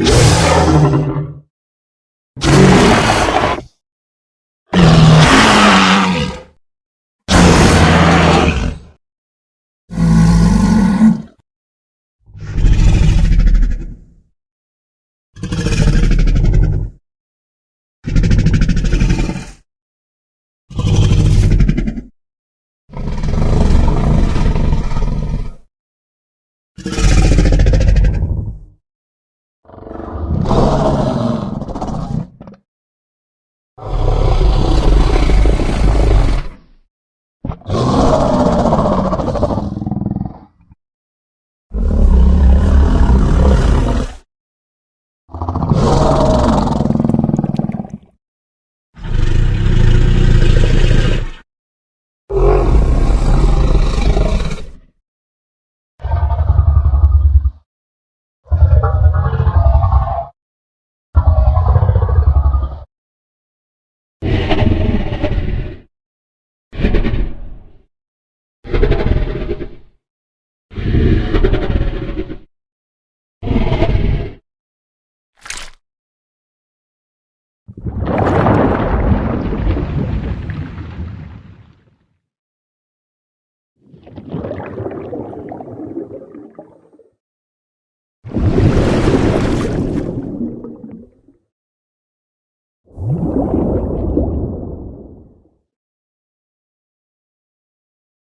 Música you you.